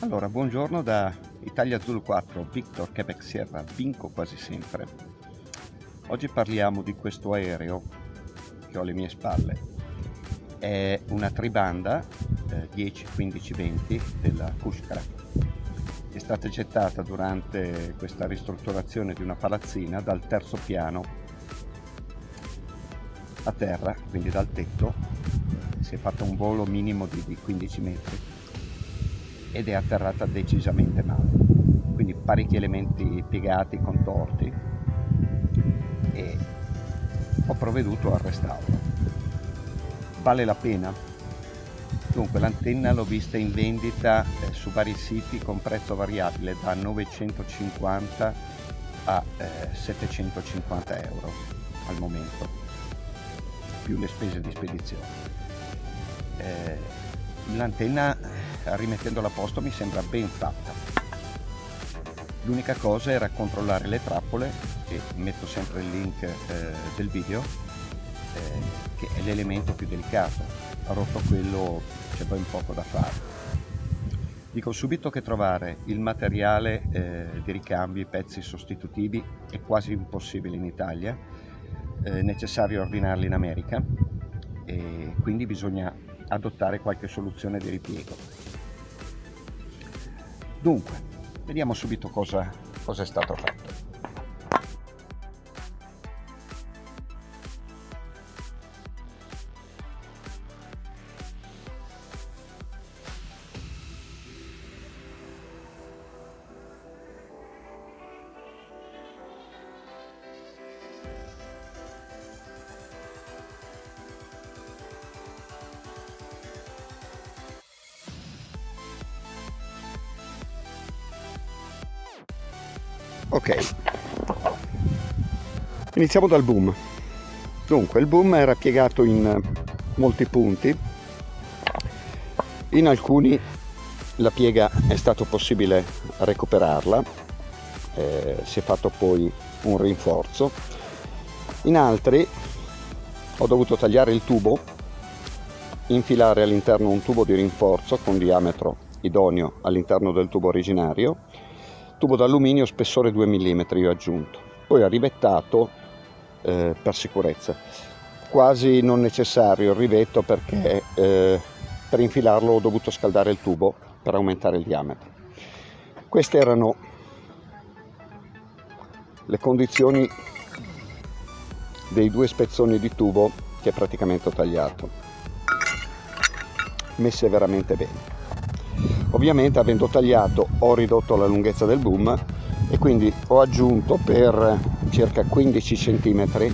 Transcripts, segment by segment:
Allora, buongiorno da Italia Zulu 4, Victor Quebec Sierra, vinco quasi sempre. Oggi parliamo di questo aereo che ho alle mie spalle. È una tribanda eh, 10, 15, 20 della Kushkara. È stata gettata durante questa ristrutturazione di una palazzina dal terzo piano a terra, quindi dal tetto. Si è fatto un volo minimo di, di 15 metri ed è atterrata decisamente male. Quindi parecchi elementi piegati, contorti e ho provveduto al restauro. Vale la pena? Dunque l'antenna l'ho vista in vendita eh, su vari siti con prezzo variabile da 950 a eh, 750 euro al momento, più le spese di spedizione. Eh, l'antenna rimettendola a posto mi sembra ben fatta. L'unica cosa era controllare le trappole e metto sempre il link eh, del video eh, che è l'elemento più delicato. Ha rotto quello c'è ben poco da fare. Dico subito che trovare il materiale eh, di ricambio i pezzi sostitutivi è quasi impossibile in Italia è necessario ordinarli in America e quindi bisogna adottare qualche soluzione di ripiego Dunque, vediamo subito cosa, cosa è stato fatto. Ok. Iniziamo dal boom. Dunque il boom era piegato in molti punti. In alcuni la piega è stato possibile recuperarla eh, si è fatto poi un rinforzo. In altri ho dovuto tagliare il tubo infilare all'interno un tubo di rinforzo con diametro idoneo all'interno del tubo originario tubo d'alluminio spessore 2 mm io ho aggiunto. Poi ho rivettato eh, per sicurezza. Quasi non necessario il rivetto perché eh, per infilarlo ho dovuto scaldare il tubo per aumentare il diametro. Queste erano le condizioni dei due spezzoni di tubo che praticamente ho tagliato. Messe veramente bene ovviamente avendo tagliato ho ridotto la lunghezza del boom e quindi ho aggiunto per circa 15 cm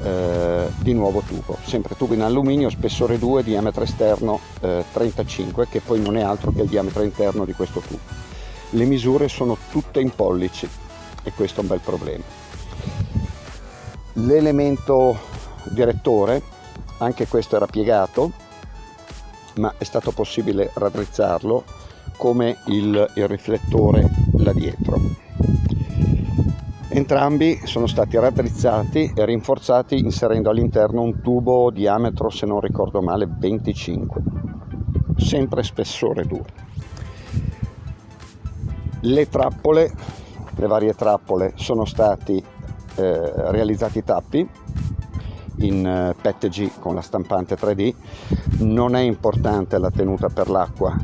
eh, di nuovo tubo. Sempre tubo in alluminio spessore 2 diametro esterno eh, 35 che poi non è altro che il diametro interno di questo tubo. Le misure sono tutte in pollici e questo è un bel problema. L'elemento direttore anche questo era piegato ma è stato possibile raddrizzarlo come il, il riflettore là dietro. Entrambi sono stati raddrizzati e rinforzati inserendo all'interno un tubo diametro, se non ricordo male, 25, sempre spessore 2. Le trappole, le varie trappole, sono stati eh, realizzati tappi in eh, PETG con la stampante 3D. Non è importante la tenuta per l'acqua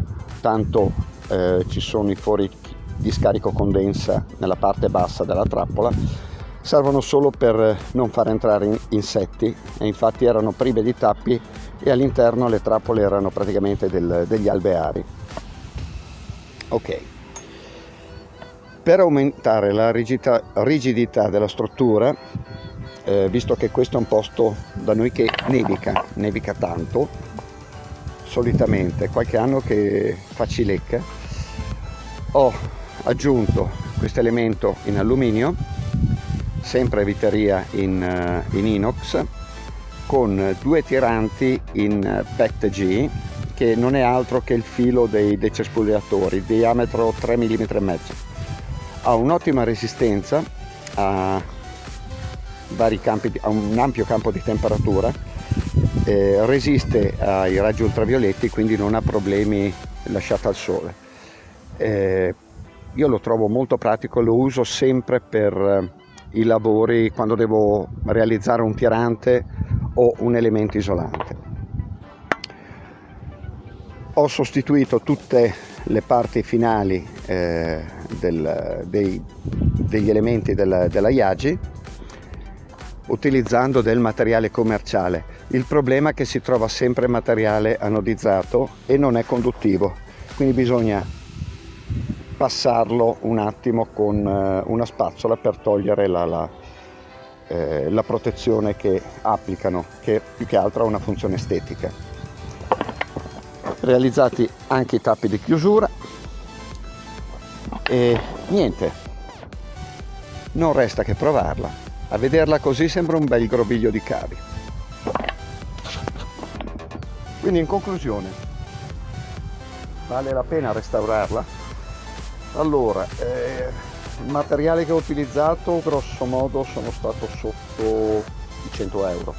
tanto eh, ci sono i fori di scarico condensa nella parte bassa della trappola. Servono solo per non far entrare insetti. E infatti erano prive di tappi e all'interno le trappole erano praticamente del, degli alveari. Ok. Per aumentare la rigidità, rigidità della struttura eh, visto che questo è un posto da noi che nevica nevica tanto solitamente qualche anno che fa cilecca ho aggiunto questo elemento in alluminio sempre viteria in, eh, in inox con due tiranti in PETG che non è altro che il filo dei, dei cespugliatori diametro 3 mm e mezzo. Ha un'ottima resistenza a vari campi, ha un ampio campo di temperatura, eh, resiste ai raggi ultravioletti quindi non ha problemi lasciata al sole. Eh, io lo trovo molto pratico, lo uso sempre per eh, i lavori quando devo realizzare un tirante o un elemento isolante. Ho sostituito tutte le parti finali eh, del, dei, degli elementi della, della Yagi utilizzando del materiale commerciale. Il problema è che si trova sempre materiale anodizzato e non è conduttivo, quindi bisogna passarlo un attimo con eh, una spazzola per togliere la, la, eh, la protezione che applicano, che più che altro ha una funzione estetica. Realizzati anche i tappi di chiusura e niente, non resta che provarla. A vederla così sembra un bel groviglio di cavi. Quindi in conclusione, vale la pena restaurarla? Allora, eh, il materiale che ho utilizzato grosso modo sono stato sotto i 100 euro.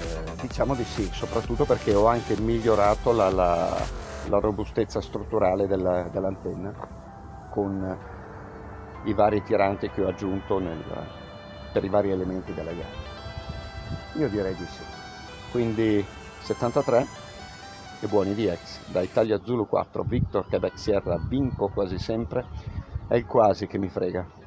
Eh, diciamo di sì, soprattutto perché ho anche migliorato la, la, la robustezza strutturale dell'antenna dell con i vari tiranti che ho aggiunto nel, per i vari elementi della gara. Io direi di sì. Quindi 73 e buoni VX. Da Italia Zulu 4, Victor Quebec Sierra, vinco quasi sempre, è il quasi che mi frega.